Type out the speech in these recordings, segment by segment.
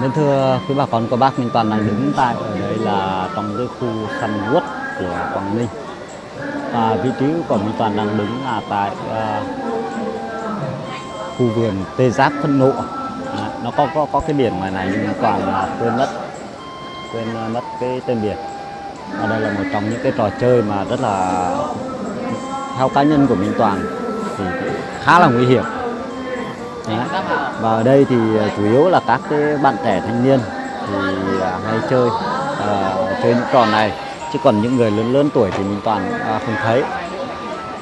Nên thưa quý bà con cô bác Minh Toàn đang đứng tại ở đây là trong cái khu săn quất của Quảng Ninh. Và vị trí của Minh Toàn đang đứng là tại uh, khu vườn tê giác phân nộ. À, nó có có có cái biển ngoài này nhưng Minh Toàn là quên mất quên à, mất cái tên biển. Và đây là một trong những cái trò chơi mà rất là theo cá nhân của Minh Toàn thì khá là nguy hiểm. Đấy. và ở đây thì à, chủ yếu là các cái bạn trẻ thanh niên thì à, hay chơi uh, chơi những trò này. Chứ còn những người lớn lớn tuổi thì mình toàn uh, không thấy.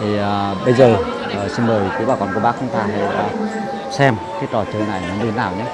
Thì uh, bây giờ uh, xin mời quý bà con cô bác chúng ta hãy uh, xem cái trò chơi này nó như thế nào nhé.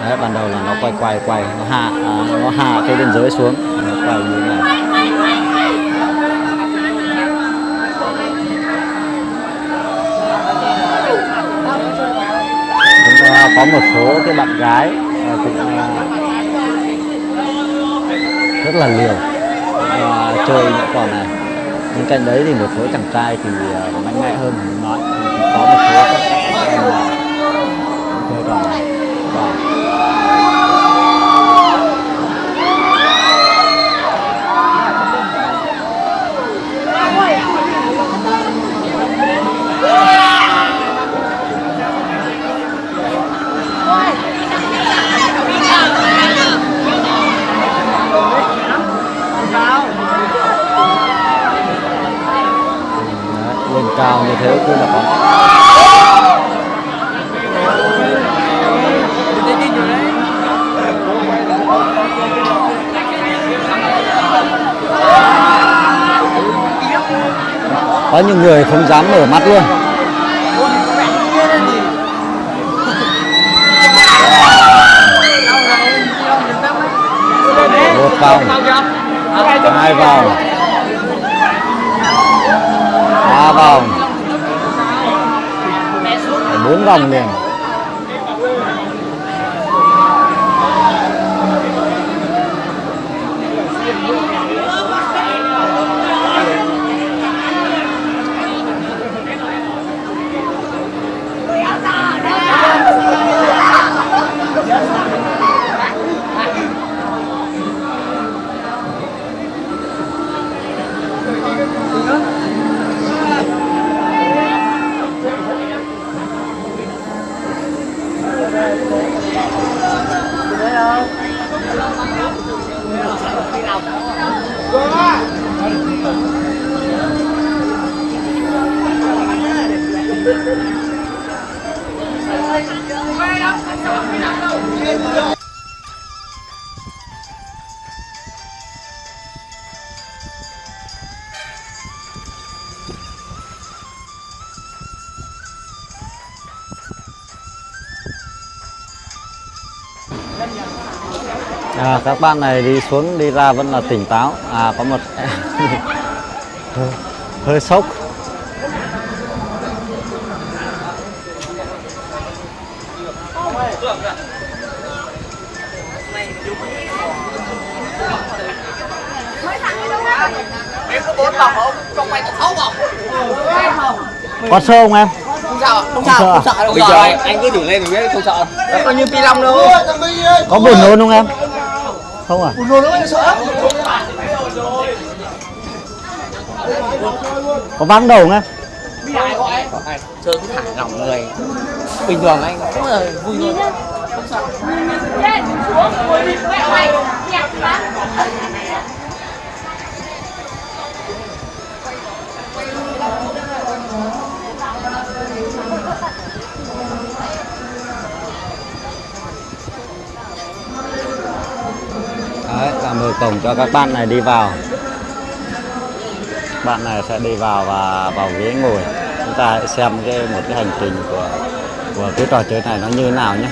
Đấy, ban đầu là nó quay quay quay nó hạ à, nó hạ cái biên giới xuống nó quay như thế này. Một số cái bạn gái ờ, cũng ờ, rất là liều ờ, chơi những trò này. Bên cạnh đấy thì một số chàng trai thì uh, mạnh mẽ hơn nói có một số cao như thế cứ là con. có những người không dám mở mắt luôn. Một vòng. Hai vòng. Ba vòng bốn vòng liền à, các bạn này đi xuống đi ra vẫn là tỉnh táo. À có một hơi, hơi sốc. Có sơ không em Không sợ, không sợ sợ, à? không sợ đâu. Bây giờ anh, anh cứ thử lên rồi biết không sợ đâu. Nó coi như pi long đâu. có buồn nôn không em không à Rồi nó mới sợ. có vắng đầu không em chơi cứ thả lỏng người. Bình thường anh cũng là vui thôi. lên xuống ngồi đi mẹ mày nhặt lắm Đấy, là mở cổng cho các bạn này đi vào bạn này sẽ đi vào và vào ghế ngồi chúng ta hãy xem cái một cái hành trình của của cái trò chơi này nó như thế nào nhé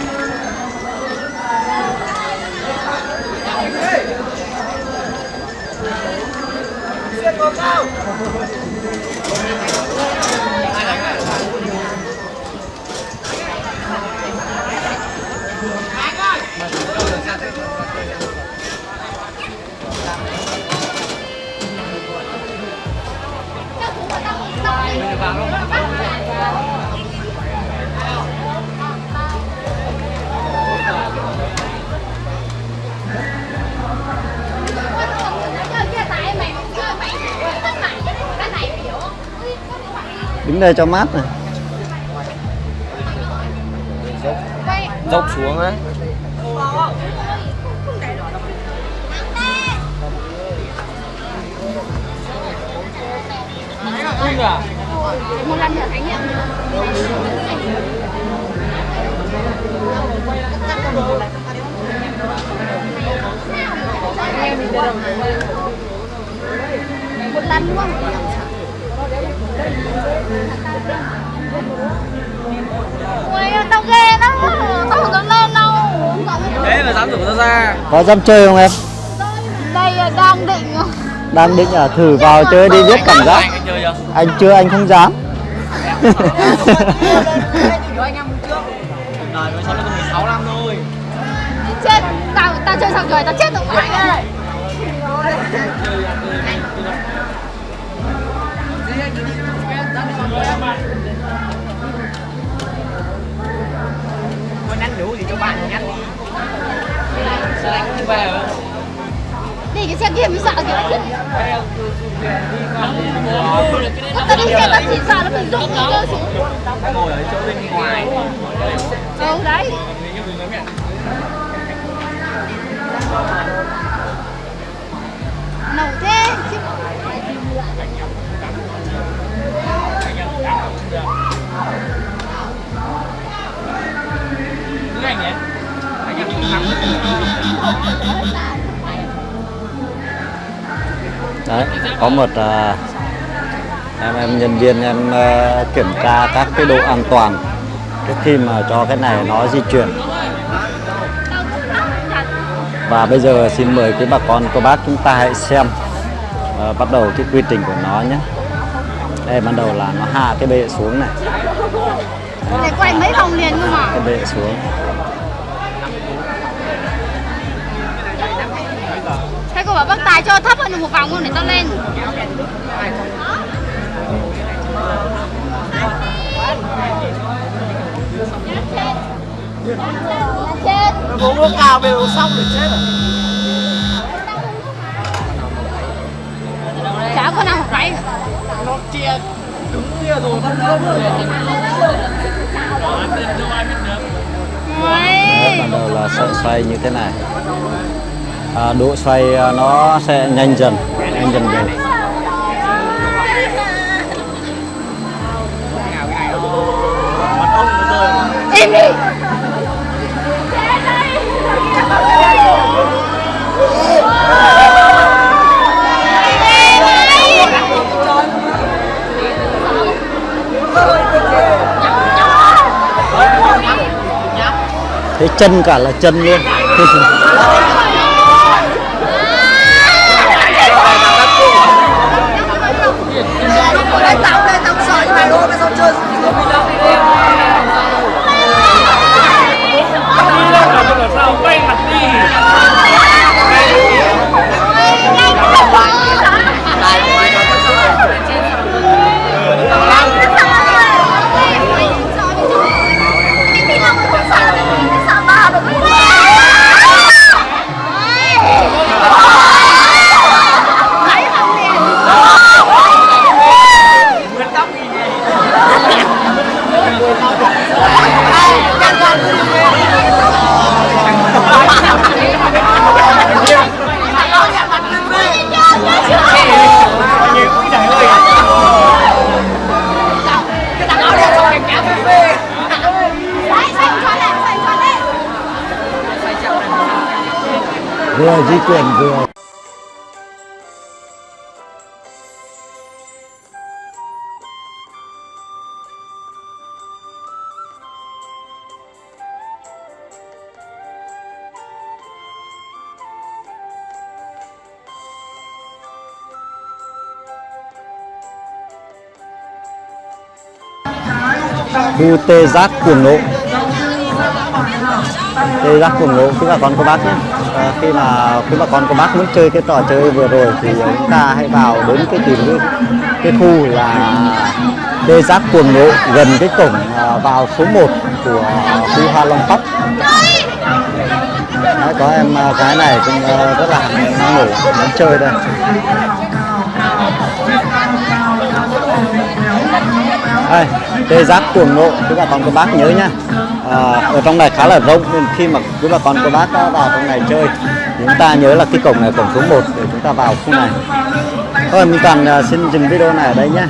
đứng đây cho mát này. Dốc xuống á. Một lần nữa trải nghiệm một lần luôn Ui, tao ghê lắm. Tao không dám lên đâu thế mà dám rủ nó ra. Có dám chơi không em? Đây là đang định. Đang định à? Thử vào chơi đi biết cảm giác. Anh anh chơi chưa? Anh chưa anh không dám. Đời mới sống được 16 năm thôi. Chết Tao, tao chơi xong rồi, tao chết không về hả? Đi cái xe kia mới sợ kìa chứ. Tao đi xe tao chỉ sợ nó mình rụng cơ xuống. Ngồi ở chỗ bên ngoài Ừ đấy. Nổ thế. Chứ Cái anh nhé đấy có một à, em em nhân viên em à, kiểm tra các cái độ an toàn trước khi mà cho cái này nó di chuyển. Và bây giờ xin mời quý bà con cô bác chúng ta hãy xem à, bắt đầu cái quy trình của nó nhé. Đây ban đầu là nó hạ cái bệ xuống này. Để quay mấy vòng liền cơ mà. Cái bệ xuống cô bảo bác Tài cho thấp hơn một vòng luôn để tao lên. Chết Nó uống nước cao bây giờ xong thì chết rồi. Chả có nào phải. Nó chia đứng kia rồi vẫn đỡ rồi. Đầu là sợi xoay như thế này à, độ xoay à, nó sẽ nhanh dần nhanh dần dần im đi. Thế chân cả là chân luôn vừa di chuyển vừa khu tê giác cuồng nộ thì giác cuồng nộ quý bà con cô bác nhé. À, khi mà quý bà con cô bác muốn chơi cái trò chơi vừa rồi thì chúng ta hãy vào đến cái tìm cái, cái khu là tê giác cuồng nộ gần cái cổng à, vào số 1 của khu Hoa Long Park Đấy, có em cái gái này cũng à, rất là năng nổ muốn chơi đây. Đây tê giác cuồng nộ quý bà con cô bác nhớ nhá à, ở trong này khá là rộng nên khi mà quý bà con cô bác đã vào trong này chơi chúng ta nhớ là cái cổng này cổng số 1 để chúng ta vào khu này thôi mình toàn ờ, xin dừng video này ở đây nhé.